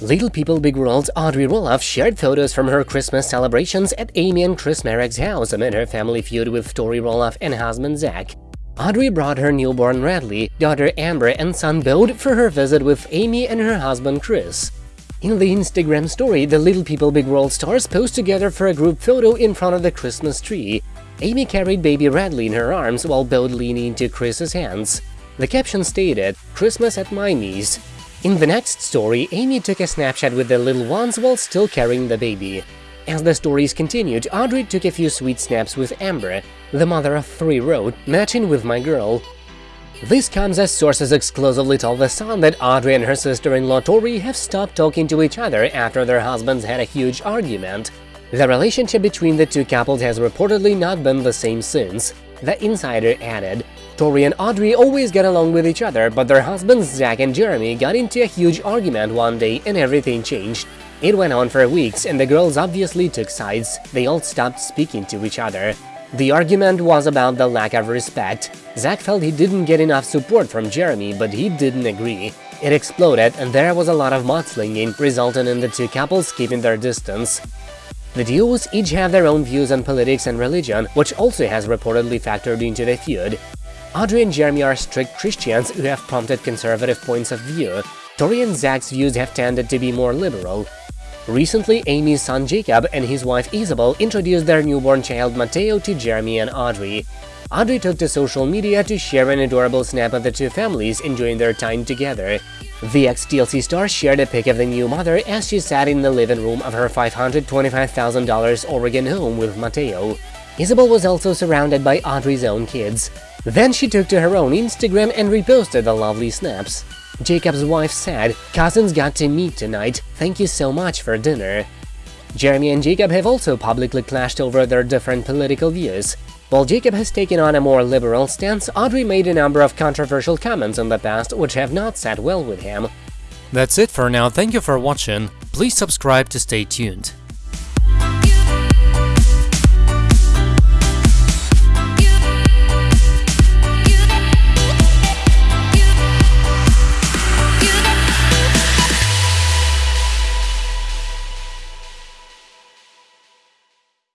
Little People Big World's Audrey Roloff shared photos from her Christmas celebrations at Amy and Chris Marek's house amid her family feud with Tori Roloff and husband Zach. Audrey brought her newborn Radley, daughter Ember and son Bode for her visit with Amy and her husband Chris. In the Instagram story, the Little People Big World stars posed together for a group photo in front of the Christmas tree. Amy carried baby Radley in her arms while Bode leaned into Chris's hands. The caption stated, Christmas at my knees. In the next story, Amy took a snapshot with the little ones while still carrying the baby. As the stories continued, Audrey took a few sweet snaps with Ember. The mother of three wrote, matching with my girl. This comes as sources exclusively told The Sun that Audrey and her sister-in-law Tori have stopped talking to each other after their husbands had a huge argument. The relationship between the two couples has reportedly not been the same since. The insider added, Tori and Audrey always get along with each other, but their husbands Zach and Jeremy got into a huge argument one day and everything changed. It went on for weeks and the girls obviously took sides, they all stopped speaking to each other. The argument was about the lack of respect. Zach felt he didn't get enough support from Jeremy, but he didn't agree. It exploded and there was a lot of mudslinging, resulting in the two couples keeping their distance. The duos each have their own views on politics and religion, which also has reportedly factored into the feud. Audrey and Jeremy are strict Christians who have prompted conservative points of view. Tori and Zach's views have tended to be more liberal. Recently, Amy's son Jacob and his wife Isabel introduced their newborn child Mateo to Jeremy and Audrey. Audrey took to social media to share an adorable snap of the two families enjoying their time together. The ex-TLC star shared a pic of the new mother as she sat in the living room of her $525,000 Oregon home with Mateo. Isabel was also surrounded by Audrey's own kids. Then she took to her own Instagram and reposted the lovely snaps. Jacob's wife said, Cousins got to meet tonight, thank you so much for dinner. Jeremy and Jacob have also publicly clashed over their different political views. While Jacob has taken on a more liberal stance, Audrey made a number of controversial comments in the past which have not sat well with him. That's it for now, thank you for watching, please subscribe to stay tuned.